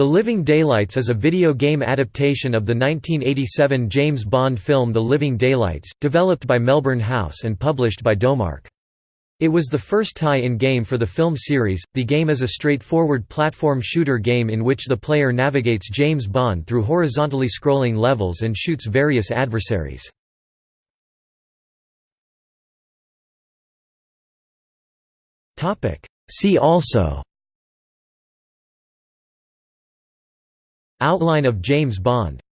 The Living Daylights is a video game adaptation of the 1987 James Bond film The Living Daylights, developed by Melbourne House and published by Domark. It was the first tie-in game for the film series. The game is a straightforward platform shooter game in which the player navigates James Bond through horizontally scrolling levels and shoots various adversaries. Topic: See also Outline of James Bond